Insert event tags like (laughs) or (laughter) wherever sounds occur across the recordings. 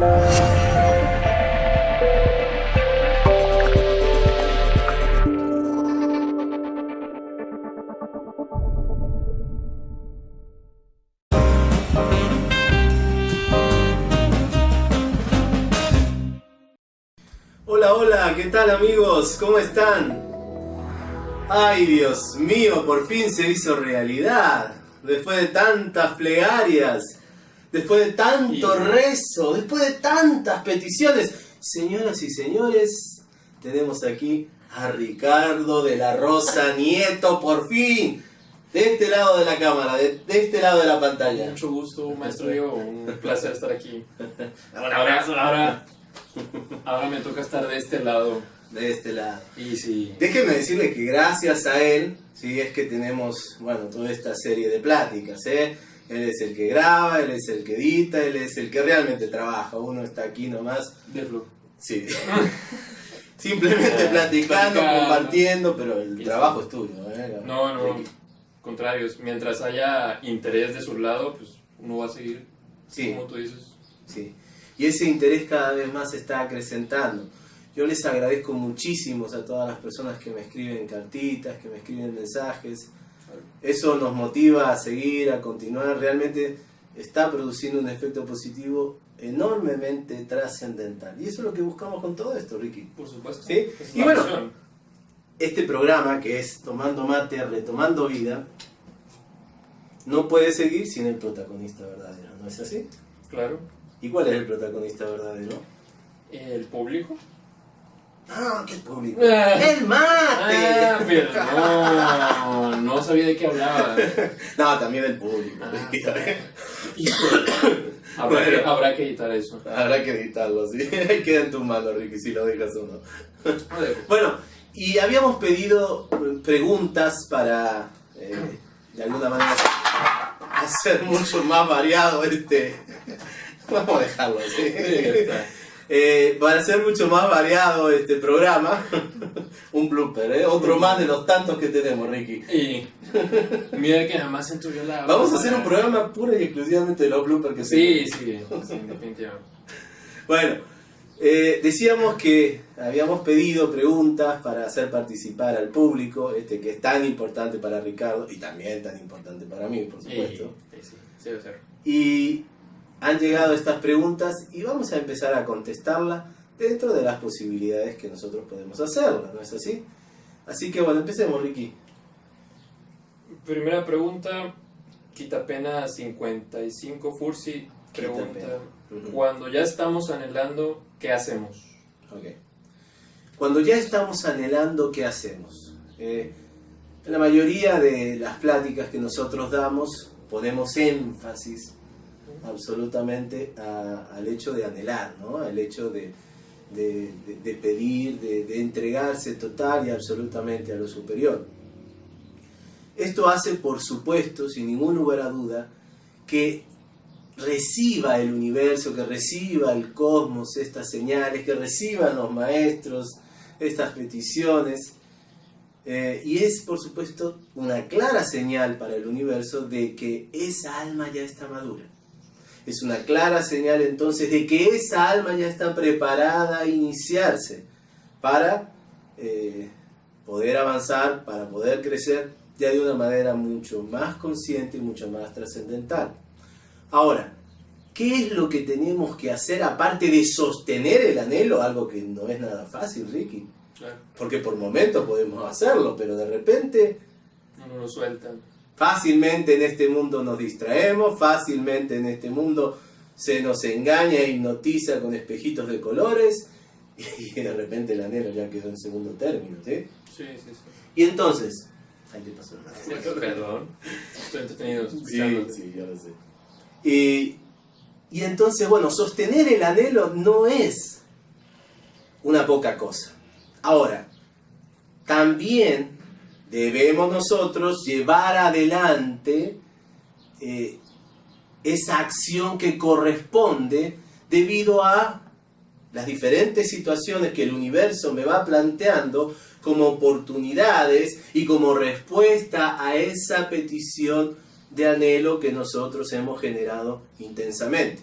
Hola, hola, ¿qué tal amigos? ¿Cómo están? Ay, Dios mío, por fin se hizo realidad. Después de tantas plegarias, después de tanto rezo, después de tantas peticiones. Señoras y señores, tenemos aquí a Ricardo de la Rosa Nieto, por fin. De este lado de la cámara, de, de este lado de la pantalla. Mucho gusto, (laughs) maestro Diego, un placer estar aquí. (laughs) Un abrazo. Ahora, ahora me toca estar de este lado. De este lado. Y sí, Déjenme decirle que gracias a él, sí, es que tenemos, bueno, toda esta serie de pláticas, ¿eh? Él es el que graba, él es el que edita, él es el que realmente trabaja. Uno está aquí nomás, de flu. sí. (laughs) Simplemente (laughs) platicando, platicando. compartiendo, pero el trabajo sí. es tuyo, ¿eh? No, no, contrarios. Mientras haya interés de su lado, pues uno va a seguir, Sí. como tú dices. Sí. Y ese interés cada vez más se está acrecentando. Yo les agradezco muchísimo a todas las personas que me escriben cartitas, que me escriben mensajes. Eso nos motiva a seguir, a continuar. Realmente está produciendo un efecto positivo enormemente trascendental. Y eso es lo que buscamos con todo esto, Ricky. Por supuesto. Sí, y bueno. Este programa, que es Tomando Mate, Retomando Vida, no puede seguir sin el protagonista verdadero, ¿no es así? Claro. ¿Y cuál es el protagonista verdadero? El público. Ah, qué público. Ah. ¡El mate! Ah, perdón. No sabía de qué hablaba. No, también el público. Ah, (laughs) Habrá, que, habrá que editar eso. Habrá que editarlo, sí. (laughs) Queda en tu mano, Ricky, si lo dejas o no. No. Bueno, y habíamos pedido eh, preguntas para, eh, de alguna manera, hacer mucho más variado este... (laughs) Vamos a dejarlo así. Sí. Eh, para hacer mucho más variado este programa, (laughs) un blooper, ¿eh? otro más de los tantos que tenemos, Ricky. Y mira que nada más entró yo la. Vamos a hacer un programa pura y exclusivamente de los bloopers que Sí, tenemos. sí, sí, definitivamente. Bueno, eh, decíamos que habíamos pedido preguntas para hacer participar al público, este que es tan importante para Ricardo y también tan importante para mí, por supuesto. sí, sí, sí, ser. Y han llegado estas preguntas y vamos a empezar a contestarlas dentro de las posibilidades que nosotros podemos hacerlas, ¿no es así? Así que bueno, empecemos, Ricky. Primera pregunta, Quitapena 55 Fursi pregunta, cuando ya estamos anhelando, ¿qué hacemos? Ok. Cuando ya estamos anhelando, ¿qué hacemos? Eh, en la mayoría de las pláticas que nosotros damos, ponemos énfasis absolutamente al hecho de anhelar, ¿no? al hecho de, de- pedir, de, entregarse total y absolutamente a lo superior. Esto hace, por supuesto, sin ningún duda, que reciba el universo, que reciba el cosmos estas señales, que reciban los maestros estas peticiones. Eh, y es, por supuesto, una clara señal para el universo de que esa alma ya está madura. Es una clara señal entonces de que esa alma ya está preparada a iniciarse para eh, poder avanzar, para poder crecer ya de una manera mucho más consciente y mucho más trascendental. Ahora, ¿qué es lo que tenemos que hacer aparte de sostener el anhelo? Algo que no es nada fácil, Ricky. Porque por momentos podemos hacerlo, pero de repente no nos lo sueltan. Fácilmente en este mundo nos distraemos, fácilmente en este mundo se nos engaña e hipnotiza con espejitos de colores (laughs) y de repente el anhelo ya quedó en segundo término, ¿sí? Sí, sí, sí. Y entonces, ahí te pasó el Perdón, estoy entretenido Sí, sí, ya lo sé. Y, y entonces, bueno, sostener el anhelo no es una poca cosa. Ahora, también debemos nosotros llevar adelante eh, esa acción que corresponde debido a las diferentes situaciones que el universo me va planteando como oportunidades y como respuesta a esa petición de anhelo que nosotros hemos generado intensamente.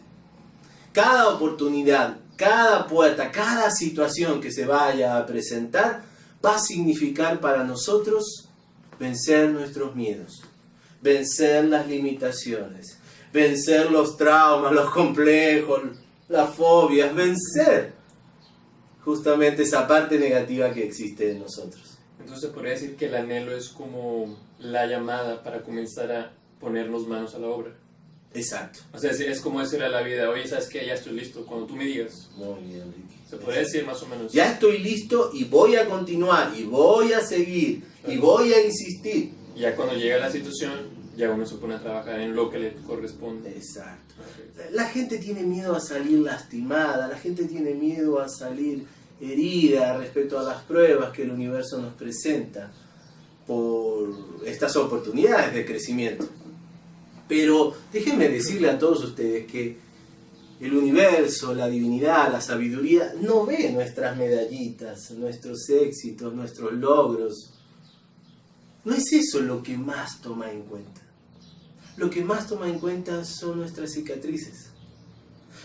cada oportunidad, cada puerta, cada situación que se vaya a presentar va a significar para nosotros vencer nuestros miedos, vencer las limitaciones, vencer los traumas, los complejos, las fobias, vencer justamente esa parte negativa que existe en nosotros. Entonces podría decir que el anhelo es como la llamada para comenzar a ponernos manos a la obra. Exacto. O sea, es, como decir a la vida, oye, ¿sabes qué? Ya estoy listo, cuando tú me digas. Muy bien. Se podría decir más o menos. Ya estoy listo y voy a continuar y voy a seguir y voy a insistir. Ya cuando llega la situación, ya uno se pone a trabajar en lo que le corresponde. Exacto. Ok. La gente tiene miedo a salir lastimada, la gente tiene miedo a salir herida respecto a las pruebas que el universo nos presenta por estas oportunidades de crecimiento. Pero déjenme decirle a todos ustedes que el universo, la divinidad, la sabiduría no ve nuestras medallitas, nuestros éxitos, nuestros logros. No es eso lo que más toma en cuenta. Lo que más toma en cuenta son nuestras cicatrices.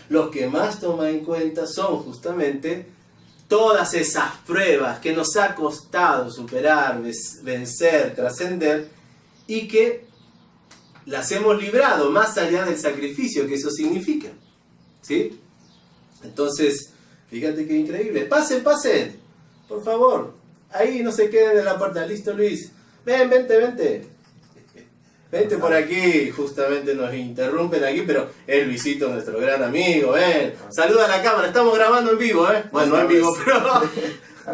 Lo que más toma en cuenta son justamente todas esas pruebas que nos ha costado superar, vencer, trascender y que las hemos librado más allá del sacrificio que eso significa. ¿Sí? Entonces, fíjate qué increíble. Pasen, pasen. Por favor. Ahí no se queden en la puerta. Listo, Luis. Ven, vente, vente. (laughs) Vente por aquí. Justamente nos interrumpen aquí, pero es Luisito, nuestro gran amigo. Ven. Saluda a la cámara. Estamos grabando en vivo, ¿eh? Bueno, no en vivo, pero...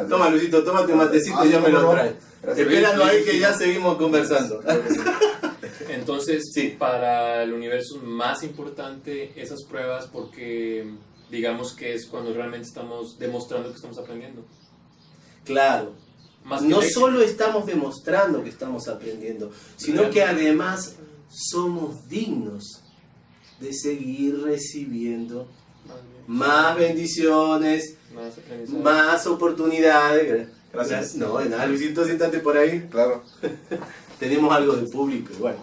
(laughs) Toma, Luisito, tómate un matecito y ya me lo traes. Espéralo ahí que ya seguimos conversando. Entonces, Sí. para el universo es más importante esas pruebas porque digamos que es cuando realmente estamos demostrando que estamos aprendiendo. Claro. Más que no éxito. solo estamos demostrando que estamos aprendiendo, sino que además somos dignos de seguir recibiendo Más bendiciones, más más oportunidades. Gracias. No, de nada, Luisito, siéntate por ahí. Claro. (laughs) Tenemos algo de público bueno,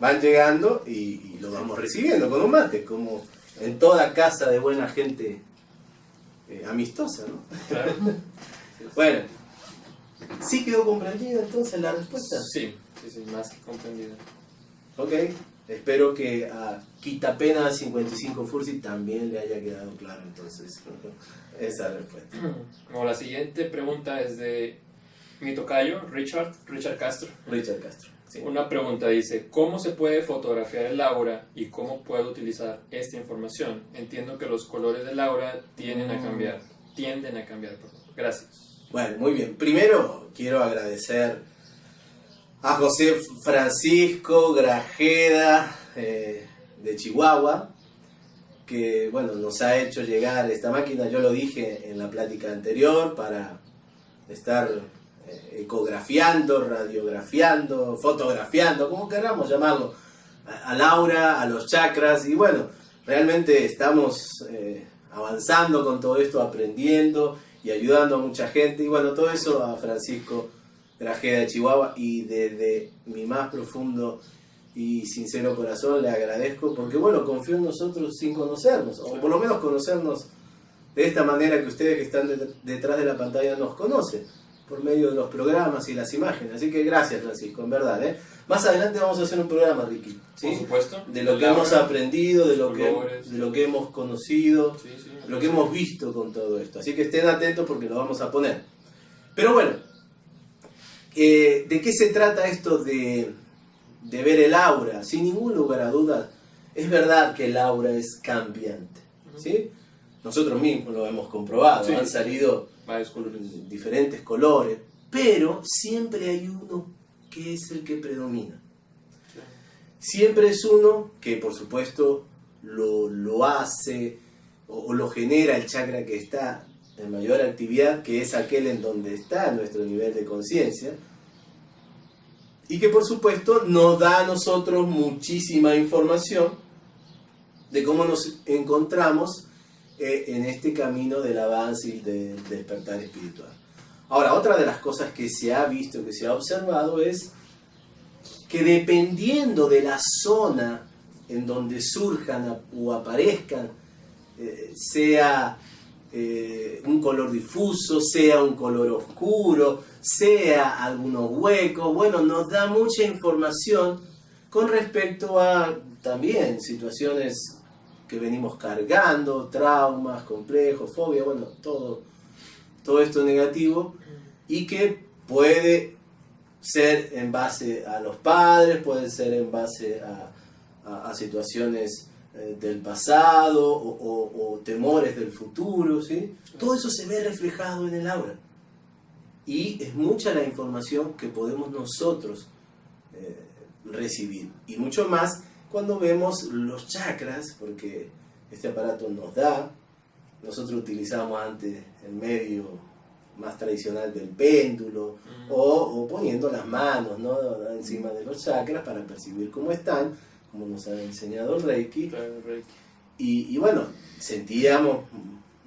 van llegando y, y lo vamos recibiendo con un mate, como en toda casa de buena gente eh, amistosa, ¿no? Claro. (laughs) Bueno, ¿sí quedó comprendida entonces la respuesta? Sí, sí, sí, más que comprendido. Ok, espero que a Quitapena 55 Fursi también le haya quedado claro entonces (laughs) esa respuesta. Bueno, la siguiente pregunta es de mi tocayo, Richard, Richard Castro. Richard Castro. sí. Una pregunta dice, ¿cómo se puede fotografiar el aura y cómo puedo utilizar esta información? Entiendo que los colores del aura tienden a cambiar, tienden a cambiar. Gracias. Bueno, muy bien. Primero quiero agradecer a José Francisco Grajeda eh, de Chihuahua, que bueno, nos ha hecho llegar esta máquina, yo lo dije en la plática anterior, para estar ecografiando, radiografiando, fotografiando, como queramos llamarlo, a, Laura, a los chakras, y bueno, realmente estamos eh, avanzando con todo esto, aprendiendo y ayudando a mucha gente, y bueno, todo eso a Francisco Grajeda de Chihuahua, y desde mi más profundo y sincero corazón le agradezco, porque bueno, confío en nosotros sin conocernos, o por lo menos conocernos de esta manera que ustedes que están det- detrás de la pantalla nos conocen, por medio de los programas y las imágenes. Así que gracias, Francisco, en verdad. ¿eh? Más adelante vamos a hacer un programa, Ricky. ¿sí? Por supuesto. De lo que hemos aprendido, de lo que, colores. de lo que hemos conocido, Sí, sí. lo que hemos visto con todo esto. Así que estén atentos porque lo vamos a poner. Pero bueno, eh, ¿de qué se trata esto de, de ver el aura? Sin ningún lugar a dudas, es verdad que el aura es cambiante. ¿sí? Nosotros mismos lo hemos comprobado, han salido Diferentes colores, pero siempre hay uno que es el que predomina. Siempre es uno que por supuesto lo, hace o, o lo genera el chakra que está en mayor actividad, que es aquel en donde está nuestro nivel de conciencia, y que por supuesto nos da a nosotros muchísima información de cómo nos encontramos en este camino del avance y del despertar espiritual. Ahora, otra de las cosas que se ha visto, que se ha observado es que dependiendo de la zona en donde surjan o aparezcan eh, sea eh, un color difuso, sea un color oscuro, sea algunos huecos. Bueno, nos da mucha información con respecto a también situaciones que venimos cargando, traumas, complejos, fobia, bueno, todo, todo esto negativo y que puede ser en base a los padres, puede ser en base a, situaciones eh, del pasado o, temores del futuro, ¿sí? Todo eso se ve reflejado en el aura. Y es mucha la información que podemos nosotros eh, recibir. Y mucho más cuando vemos los chakras, porque este aparato nos da, nosotros utilizamos antes el medio más tradicional del péndulo, mm. o, poniendo las manos ¿no? encima de los chakras para percibir cómo están, como nos ha enseñado el Reiki. Y, bueno, sentíamos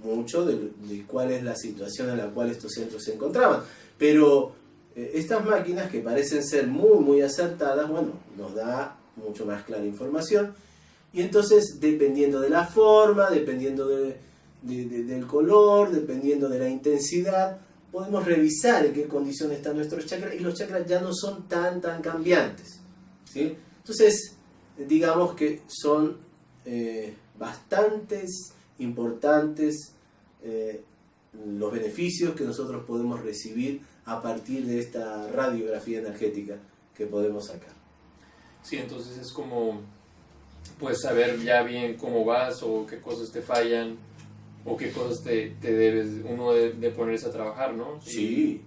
mucho de, cuál es la situación en la cual estos centros se encontraban. Pero eh, estas máquinas que parecen ser muy, muy acertadas, bueno, nos da mucho más clara información. Y entonces, dependiendo de la forma, dependiendo de, del color, dependiendo de la intensidad, podemos revisar en qué condición están nuestros chakras y los chakras ya no son tan, tan cambiantes. ¿sí? Entonces, digamos que son eh, bastantes importantes eh, los beneficios que nosotros podemos recibir a partir de esta radiografía energética que podemos sacar. Sí, entonces es como pues saber ya bien cómo vas o qué cosas te fallan o qué cosas te, te debes uno de, ponerse a trabajar, ¿no? Sí.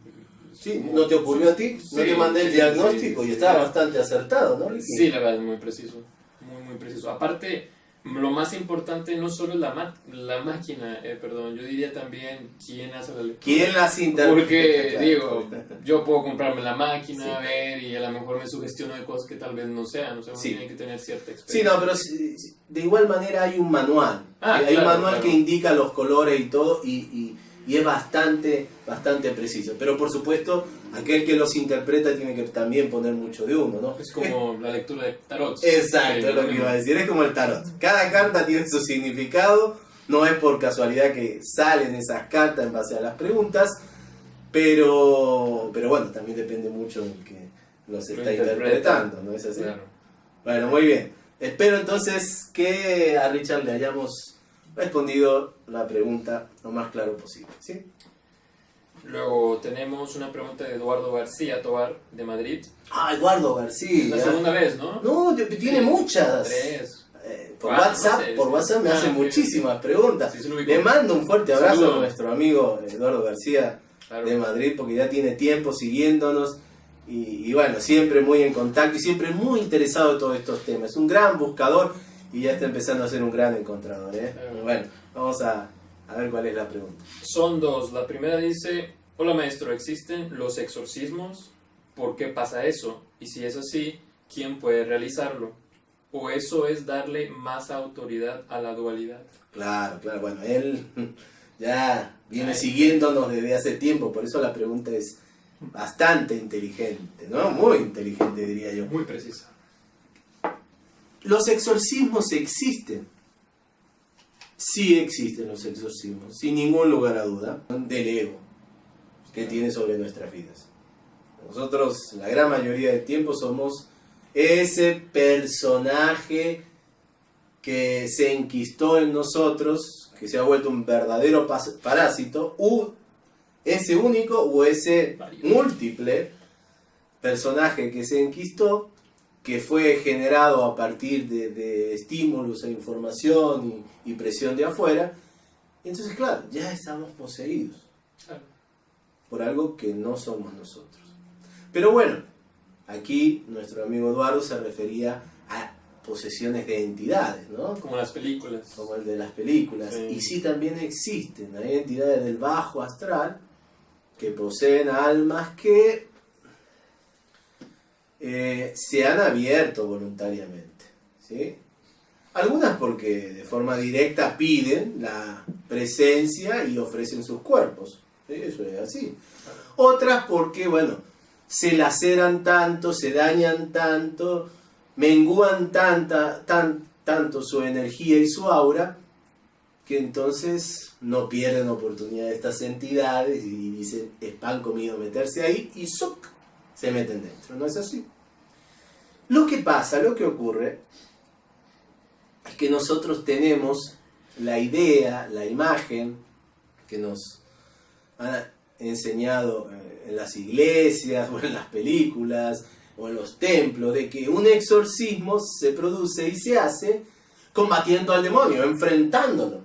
Sí, ¿no te ocurrió a ti? No te mandé el diagnóstico y estaba bastante acertado, ¿no? Sí, la verdad, es muy preciso. Muy, muy preciso. Aparte, lo más importante no solo es la, la máquina, eh, perdón, yo diría también quién hace la lectura. ¿Quién las interpreta? Porque, (laughs) digo, yo puedo comprarme la máquina, ver y a lo mejor me sugestiono de cosas que tal vez no sean, o sea, uno tiene que tener cierta experiencia. Sí, no, pero de igual manera hay un manual. Ah, hay un manual que indica los colores y todo y, y, y es bastante, bastante preciso. Pero por supuesto aquel que los interpreta tiene que también poner mucho de uno, ¿no? Es como (laughs) la lectura de tarot. Exacto, es lo que iba a decir, es como el tarot. Cada carta tiene su significado, no es por casualidad que salen esas cartas en base a las preguntas, pero, pero bueno, también depende mucho del que los está interpretando, ¿no es así? Bueno, muy bien. Espero entonces que a Richard le hayamos respondido la pregunta lo más claro posible, ¿sí? Luego tenemos una pregunta de Eduardo García Tobar, de Madrid. Ah, Eduardo García. La segunda vez, ¿no? No, tiene muchas. Tres. Eh, por, WhatsApp, por WhatsApp me ah, hace muchísimas preguntas. Le mando un fuerte abrazo a nuestro amigo Eduardo García de Madrid, porque ya tiene tiempo siguiéndonos. Y, bueno, siempre muy en contacto y siempre muy interesado en todos estos temas. Es un gran buscador y ya está empezando a ser un gran encontrador. ¿eh? Bueno, vamos a, a ver cuál es la pregunta. Son dos. La primera dice, hola maestro, ¿existen los exorcismos? ¿Por qué pasa eso? Y si es así, ¿quién puede realizarlo? ¿O eso es darle más autoridad a la dualidad? Claro, claro. Bueno, él (laughs) ya viene siguiéndonos desde hace tiempo, por eso la pregunta es bastante inteligente, ¿no? Muy inteligente diría yo. Muy precisa. Los exorcismos existen sí existen los exorcismos, sin ningún lugar a duda, del ego que tiene sobre nuestras vidas. Nosotros, la gran mayoría del tiempo, somos ese personaje que se enquistó en nosotros, que se ha vuelto un verdadero parásito, u ese único o ese múltiple personaje que se enquistó que fue generado a partir de, estímulos e información y, presión de afuera. Entonces, claro, ya estamos poseídos por algo que no somos nosotros. Pero bueno, aquí nuestro amigo Eduardo se refería a posesiones de entidades, ¿no? Como las películas. Como el de las películas. Y sí también existen, hay entidades del bajo astral que poseen almas que eh, se han abierto voluntariamente. ¿sí? Algunas porque de forma directa piden la presencia y ofrecen sus cuerpos. Eso es así. Otras porque, bueno, se laceran tanto, se dañan tanto, mengúan tanta, tan, tanto su energía y su aura, que entonces no pierden oportunidad estas entidades y dicen, es pan comido meterse ahí y ¡zuc! Se meten dentro. ¿No es así? Lo que pasa, lo que ocurre, es que nosotros tenemos la idea, la imagen que nos han enseñado eh, en las iglesias (laughs) o en las películas o en los templos, de que un exorcismo se produce y se hace combatiendo al demonio, enfrentándolo,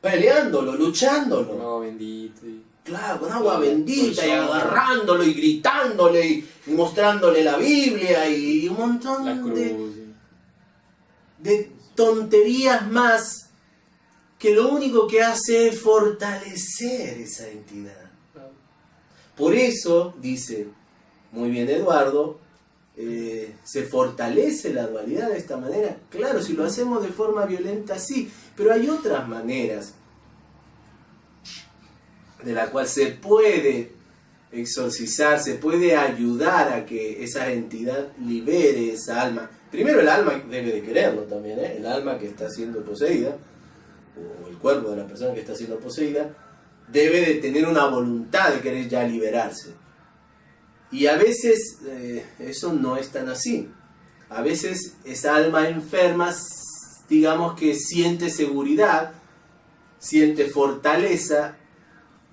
peleándolo, luchándolo. Con agua bendita. Claro, con agua bendita y agarrándolo y gritándole y, mostrándole la Biblia y un montón de, de tonterías más que lo único que hace es fortalecer esa entidad. Por eso, dice muy bien Eduardo, eh, se fortalece la dualidad de esta manera. Claro, si lo hacemos de forma violenta, sí, pero hay otras maneras de la cual se puede exorcizar, se puede ayudar a que esa entidad libere esa alma. Primero el alma debe de quererlo también, ¿eh? el alma que está siendo poseída, o el cuerpo de la persona que está siendo poseída, debe de tener una voluntad de querer ya liberarse. Y a veces eh, eso no es tan así. A veces esa alma enferma, digamos que siente seguridad, siente fortaleza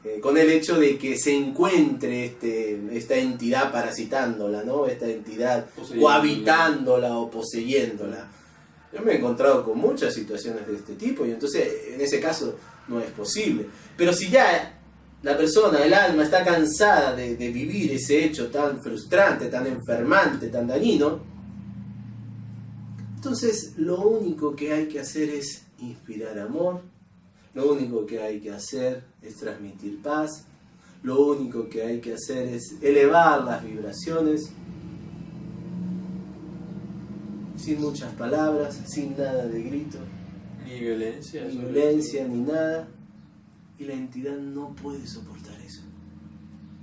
eh, con el hecho de que se encuentre este, esta entidad parasitándola, ¿no? esta entidad cohabitándola o poseyéndola. Yo me he encontrado con muchas situaciones de este tipo y entonces en ese caso no es posible. Pero si ya la persona, el alma, está cansada de, vivir ese hecho tan frustrante, tan enfermante, tan dañino, entonces lo único que hay que hacer es inspirar amor, lo único que hay que hacer es transmitir paz, lo único que hay que hacer es elevar las vibraciones, sin muchas palabras, sin nada de grito. Ni violencia. Ni violencia, ni nada y la entidad no puede soportar eso.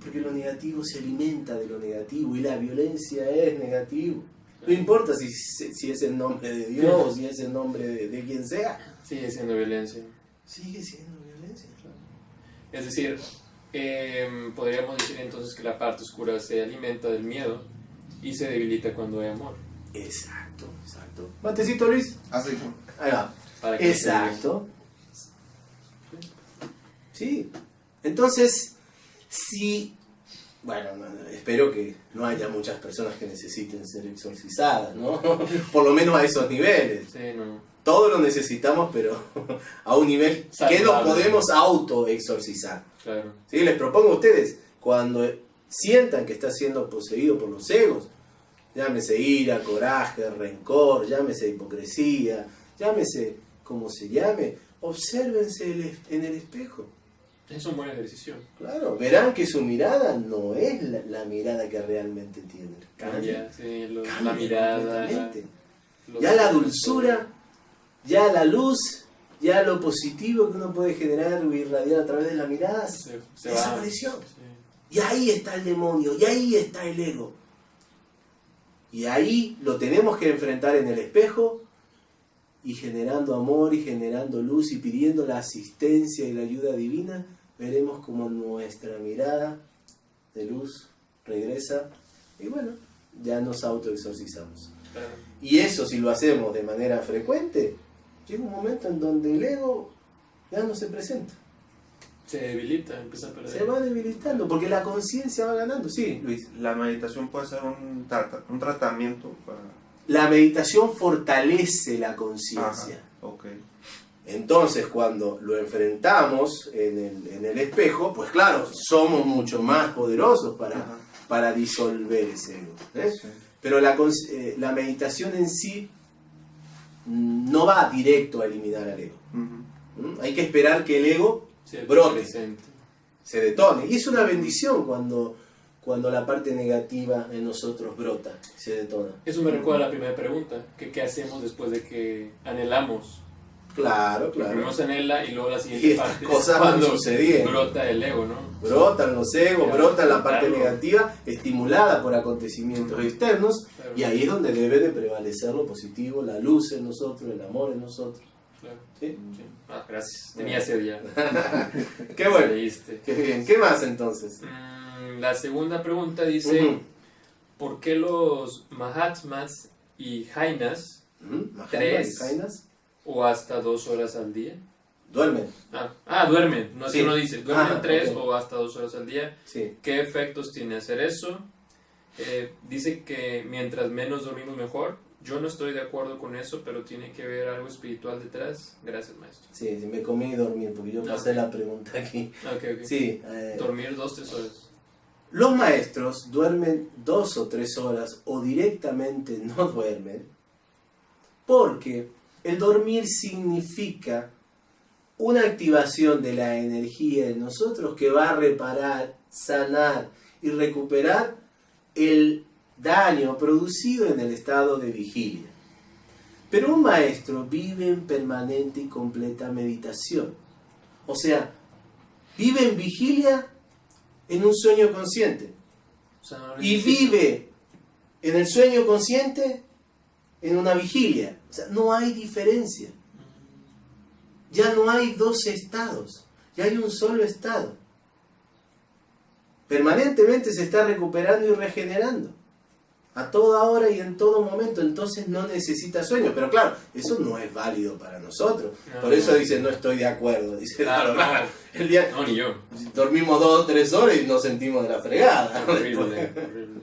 Porque lo negativo se alimenta de lo negativo y la violencia es negativo. No importa si, si es el nombre de Dios o si es el nombre de, quien sea. Sigue siendo violencia. Sigue siendo. Es decir, em, podríamos decir entonces que la parte oscura se alimenta del miedo y se debilita cuando hay amor. Exacto, exacto. Matecito Luis. Así. Ahí va. Exacto. ¿Sí? Entonces, si, bueno, espero que no haya muchas personas que necesiten ser exorcizadas, ¿no? (laughs) Por lo menos a esos niveles. Sí, no. Todo lo necesitamos, pero (laughs) a un nivel que nos podemos auto-exorcizar. Claro. ¿Sí? Les propongo a ustedes, cuando sientan que está siendo poseído por los egos, llámese ira, coraje, rencor, llámese hipocresía, llámese como se llame, obsérvense en el espejo. Es un buen ejercicio. Claro, verán que su mirada no es la, mirada que realmente tiene. Cambia, sí, la mirada. ya la dulzura, ya la luz, ya lo positivo que uno puede generar o irradiar a través de la mirada, se, desapareció. Y ahí está el demonio, y ahí está el ego. Y ahí lo tenemos que enfrentar en el espejo y generando amor y generando luz y pidiendo la asistencia y la ayuda divina veremos como nuestra mirada de luz regresa y bueno, ya nos autoexorcizamos. Y eso si lo hacemos de manera frecuente, llega un momento en donde el ego ya no se presenta. Se debilita, empieza a perder. Se va debilitando, porque la conciencia va ganando, sí, Luis. La meditación puede ser un, un tratamiento para... La meditación fortalece la conciencia. Okay. Entonces, cuando lo enfrentamos en el, espejo, pues claro, somos mucho más poderosos para, para disolver ese ego. ¿eh? Pero la, eh, la, meditación en sí no va directo a eliminar al ego. ¿Mm? Hay que esperar que el ego brote, se detone. Y es una bendición cuando, cuando la parte negativa en nosotros brota, se detona. Eso me recuerda a la primera pregunta, que qué hacemos después de que anhelamos Claro, claro. Primero se anhela y luego la siguiente y estas cosas van sucediendo. Brota el ego, ¿no? Brotan los egos, brota la parte negativa, estimulada por acontecimientos externos, y ahí es donde debe de prevalecer lo positivo, la luz en nosotros, el amor en nosotros. Claro. ¿Sí? Sí. Ah, gracias. Tenía sed ya. (laughs) Qué bueno. Leíste. Qué bien. ¿Qué más entonces? Mm, La segunda pregunta dice. ¿por qué los Mahatmas y Jainas Tres. y Jainas o hasta dos horas al día? duermen. Ah, ah, duermen, no es Sí. que no dice, duermen Ah, tres ok. o hasta dos horas al día. Sí. ¿Qué efectos tiene hacer eso? Eh, dice que mientras menos dormimos mejor. Yo no estoy de acuerdo con eso, pero tiene que ver algo espiritual detrás. Gracias, maestro. Sí, sí, me comí dormir porque yo Ah, pasé la pregunta aquí. Ok, ok. Sí. eh, Dormir dos, tres horas. Los maestros duermen dos o tres horas o directamente no duermen porque el dormir significa una activación de la energía en nosotros que va a reparar, sanar y recuperar el daño producido en el estado de vigilia. Pero un maestro vive en permanente y completa meditación. O sea, vive en vigilia en un sueño consciente. O sea, no Y vive en el sueño consciente en una vigilia. O sea, no hay diferencia. Ya no hay dos estados. Ya hay un solo estado. Permanentemente se está recuperando y regenerando. A toda hora y en todo momento. Entonces no necesita sueño. Pero claro, eso no es válido para nosotros. No, Por eso no. dice, no estoy de acuerdo. Dice, Claro, el día, No, ni yo. dormimos dos o tres horas y nos sentimos de la fregada. Horrible, horrible.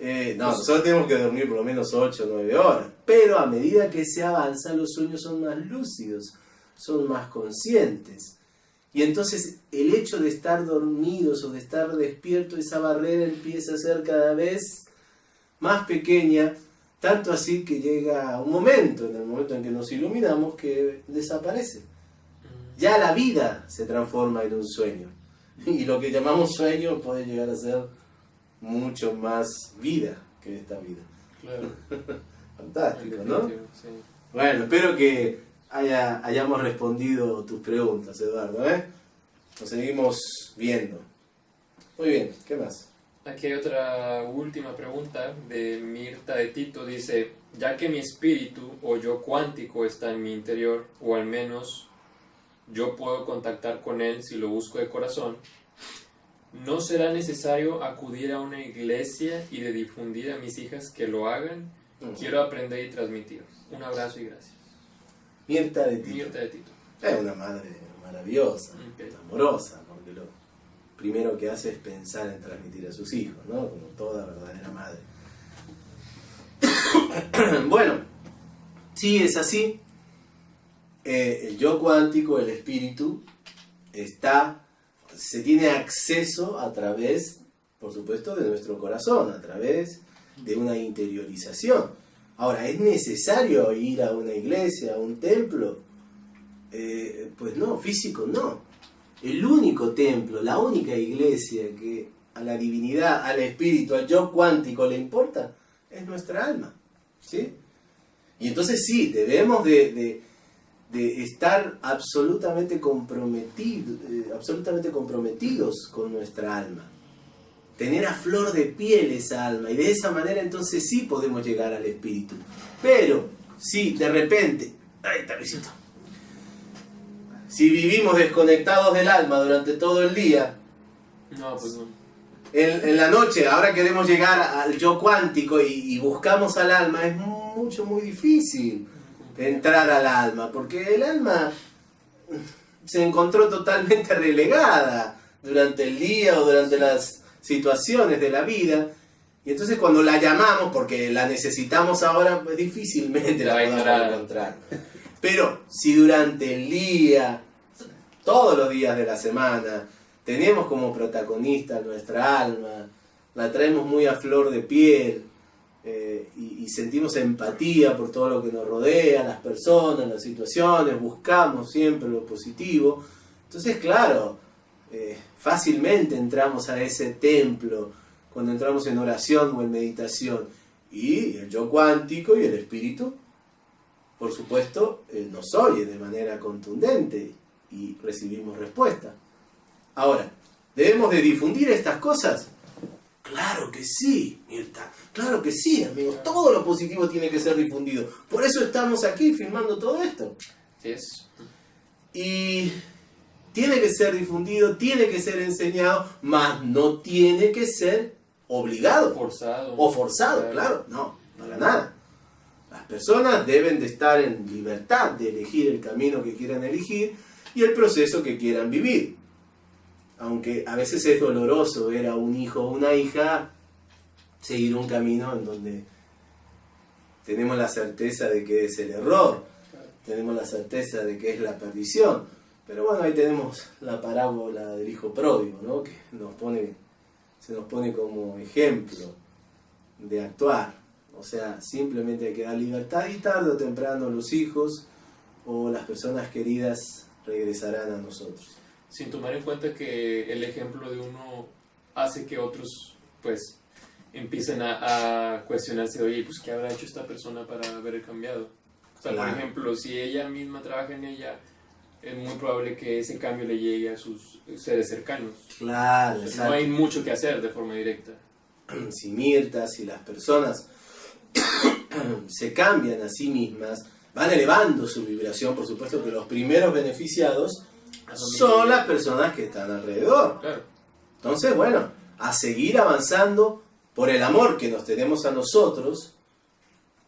Eh, no, nosotros tenemos que dormir por lo menos 8 o 9 horas. Pero a medida que se avanza, los sueños son más lúcidos, son más conscientes. Y entonces el hecho de estar dormidos o de estar despiertos, esa barrera empieza a ser cada vez más pequeña, tanto así que llega un momento, en el momento en que nos iluminamos, que desaparece. Ya la vida se transforma en un sueño. Y lo que llamamos sueño puede llegar a ser mucho más vida que esta vida. Claro. (laughs) Fantástico, ¿no? sí. Bueno, espero que haya, hayamos respondido tus preguntas, Eduardo, ¿eh? Nos seguimos viendo. Muy bien, ¿qué más? Aquí hay otra última pregunta de Mirta de Tito. Dice, ya que mi espíritu o yo cuántico está en mi interior, o al menos yo puedo contactar con él si lo busco de corazón, ¿no será necesario acudir a una iglesia y de difundir a mis hijas que lo hagan? Quiero aprender y transmitir. Un abrazo y gracias. Mirta de Tito. Mirta de Tito. Es una madre maravillosa, amorosa, porque lo primero que hace es pensar en transmitir a sus hijos, ¿no? Como toda verdadera madre. (coughs) bueno, sí es así. Eh, el yo cuántico, el espíritu, está, se tiene acceso a través, por supuesto, de nuestro corazón, a través de una interiorización. Ahora, ¿es necesario ir a una iglesia, a un templo? Eh, pues no, físico no. El único templo, la única iglesia que a la divinidad, al espíritu, al yo cuántico le importa, es nuestra alma. ¿sí? Y entonces sí, debemos de, de- de estar absolutamente comprometidos, eh, absolutamente comprometidos con nuestra alma. Tener a flor de piel esa alma. Y de esa manera entonces sí podemos llegar al espíritu. Pero, si de repente... ¡Ay, está Luisito! Si vivimos desconectados del alma durante todo el día, No, pues no. en, en la noche, ahora queremos llegar al yo cuántico y, y buscamos al alma, es mucho, muy difícil entrar al alma, porque el alma se encontró totalmente relegada durante el día o durante las situaciones de la vida. Y entonces cuando la llamamos, porque la necesitamos ahora, pues difícilmente la podamos ignorar. encontrar. Pero si durante el día, todos los días de la semana, tenemos como protagonista nuestra alma, la traemos muy a flor de piel eh, y, sentimos empatía por todo lo que nos rodea, las personas, las situaciones, buscamos siempre lo positivo. Entonces, claro, eh, fácilmente entramos a ese templo cuando entramos en oración o en meditación. Y el yo cuántico y el espíritu, por supuesto, eh, nos oye de manera contundente y recibimos respuesta. Ahora, ¿debemos de difundir estas cosas? Claro que sí, Mirta. Claro que sí, amigos. Todo lo positivo tiene que ser difundido. Por eso estamos aquí filmando todo esto. Sí es. Y tiene que ser difundido, tiene que ser enseñado, mas no tiene que ser obligado Forzado. o forzado, claro, no, para nada. Las personas deben de estar en libertad de elegir el camino que quieran elegir y el proceso que quieran vivir. Aunque a veces es doloroso ver a un hijo o una hija seguir un camino en donde tenemos la certeza de que es el error, tenemos la certeza de que es la perdición. Pero bueno, ahí tenemos la parábola del hijo pródigo, ¿no? que se nos pone como ejemplo de actuar. O sea, simplemente hay que dar libertad y tarde o temprano los hijos o las personas queridas regresarán a nosotros. Sin tomar en cuenta que el ejemplo de uno hace que otros, pues, empiecen a, a cuestionarse, oye, pues, ¿qué habrá hecho esta persona para haber cambiado? O sea, Claro. por ejemplo, si ella misma trabaja en ella, es muy probable que ese cambio le llegue a sus seres cercanos. Claro, O sea, no hay mucho que hacer de forma directa. (clears throat) si Mirta, si las personas (clears throat) se cambian a sí mismas, van elevando su vibración, por supuesto que los primeros beneficiados son las personas que están alrededor. Claro. Entonces, bueno, a seguir avanzando por el amor que nos tenemos a nosotros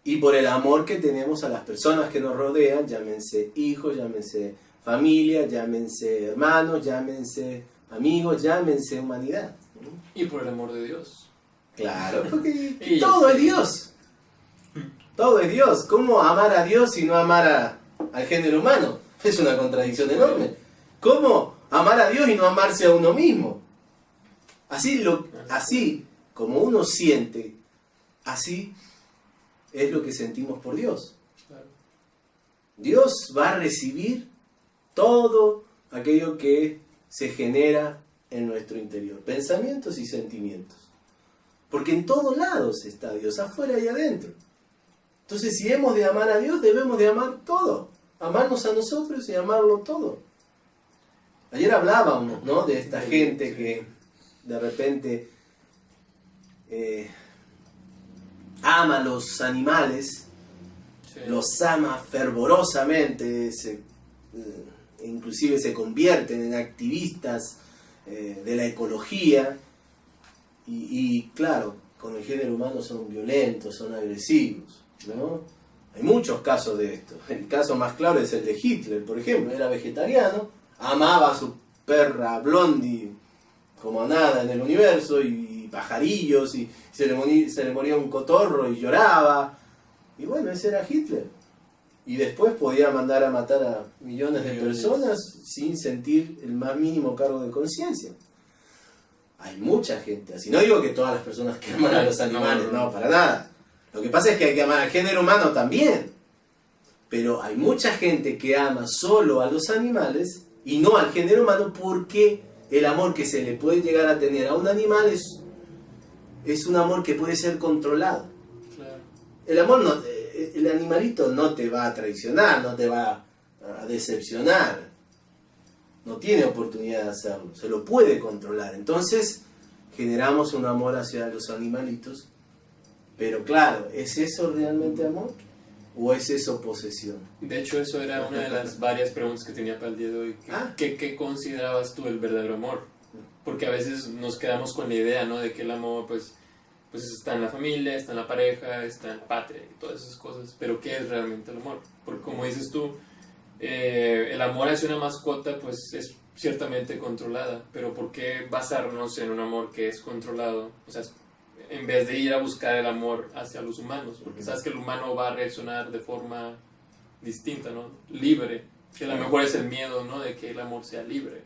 y por el amor que tenemos a las personas que nos rodean, llámense hijos, llámense familia, llámense hermanos, llámense amigos, llámense humanidad. Y por el amor de Dios. Claro, (laughs) porque todo es Dios. Todo es Dios. ¿Cómo amar a Dios y no amar a- al género humano? Es una contradicción enorme. ¿Cómo amar a Dios y no amarse a uno mismo? Así, lo, así como uno siente, así es lo que sentimos por Dios. Dios va a recibir todo aquello que se genera en nuestro interior, pensamientos y sentimientos. Porque en todos lados está Dios, afuera y adentro. Entonces, si hemos de amar a Dios, debemos de amar todo. Amarnos a nosotros y amarlo todo. Ayer hablábamos, ¿no? De esta gente que de repente eh, ama a los animales Sí. los ama fervorosamente, se, eh, inclusive se convierten en activistas eh, de la ecología y, y, claro, con el género humano son violentos, son agresivos, ¿no? Hay muchos casos de esto. El caso más claro es el de Hitler, por ejemplo, era vegetariano, amaba a su perra Blondie como a nada en el universo y, pajarillos y se le, morí- se le moría un cotorro y lloraba. Y bueno, ese era Hitler. Y después podía mandar a matar a millones de personas sin sentir el más mínimo cargo de conciencia. Hay mucha gente así. No digo que todas las personas que aman a los animales, no. para nada. Lo que pasa es que hay que amar al género humano también. Pero hay mucha gente que ama solo a los animales y no al género humano porque el amor que se le puede llegar a tener a un animal es, es un amor que puede ser controlado. Claro. El amor no, eh, el animalito no te va a traicionar, no te va a decepcionar. No tiene oportunidad de hacerlo, se lo puede controlar. Entonces generamos un amor hacia los animalitos. Pero claro, ¿es eso realmente amor? ¿O es eso posesión? De hecho, eso era una de las varias preguntas que tenía para el día de hoy. ¿Qué, Ah. qué- qué considerabas tú el verdadero amor? Porque a veces nos quedamos con la idea, ¿no? De que el amor, pues, pues está en la familia, está en la pareja, está en la patria y todas esas cosas. Pero ¿qué es realmente el amor? Porque como dices tú, eh, el amor hacia una mascota, pues, es ciertamente controlada. Pero ¿por qué basarnos en un amor que es controlado? O sea, en vez de ir a buscar el amor hacia los humanos. Porque sabes que el humano va a reaccionar de forma distinta, ¿no? Libre. Que a lo mejor es el miedo, ¿no? De que el amor sea libre.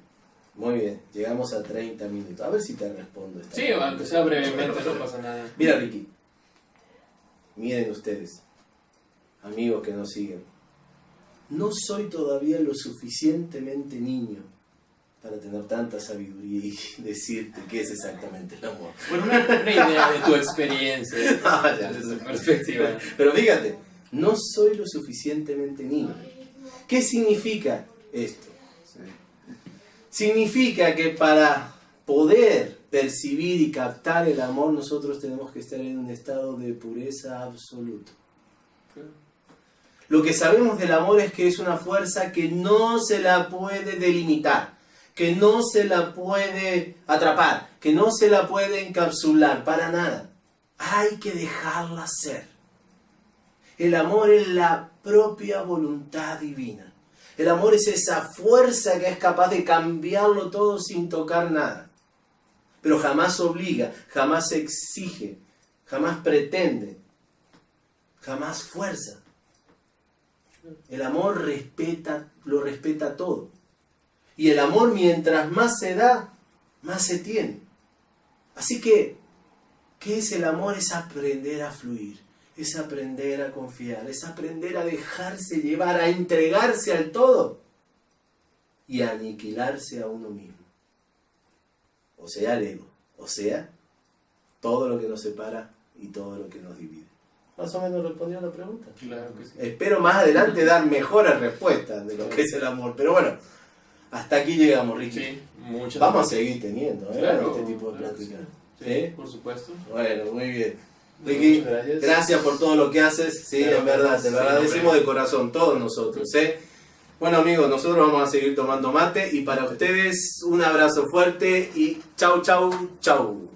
Muy bien, llegamos a 30 minutos. A ver si te respondo. esta Sí, aunque sea brevemente, no pasa nada. Mira, Ricky. Miren ustedes, amigos que nos siguen. No soy todavía lo suficientemente niño para tener tanta sabiduría y (laughs) decirte qué es exactamente el amor. Bueno, una, una idea de tu experiencia, (laughs) Ah, ya. desde tu perspectiva. (laughs) Pero fíjate, no soy lo suficientemente niño. ¿Qué significa esto? Significa que para poder percibir y captar el amor nosotros tenemos que estar en un estado de pureza absoluta. Lo que sabemos del amor es que es una fuerza que no se la puede delimitar, que no se la puede atrapar, que no se la puede encapsular, para nada. Hay que dejarla ser. El amor es la propia voluntad divina. El amor es esa fuerza que es capaz de cambiarlo todo sin tocar nada. Pero jamás obliga, jamás exige, jamás pretende, jamás fuerza. El amor respeta, lo respeta todo. Y el amor mientras más se da, más se tiene. Así que, ¿qué es el amor? Es aprender a fluir, es aprender a confiar, es aprender a dejarse llevar, a entregarse al todo y a aniquilarse a uno mismo. O sea, el ego. O sea, todo lo que nos separa y todo lo que nos divide. Más o menos respondió a la pregunta. Claro que sí. Espero más adelante dar mejores respuestas de lo que es el amor. Pero bueno, hasta aquí llegamos, Ricky. Sí, muchas Vamos a seguir teniendo ¿eh? Claro, este tipo de claro que pláticas. Sí, ¿Sí? por supuesto. Bueno, muy bien. Ricky, gracias. gracias por todo lo que haces. Sí, Claro, en verdad, te lo agradecemos de corazón, todos nosotros. ¿eh? Bueno, amigos, nosotros vamos a seguir tomando mate. Y para ustedes, un abrazo fuerte y chau, chau, chau.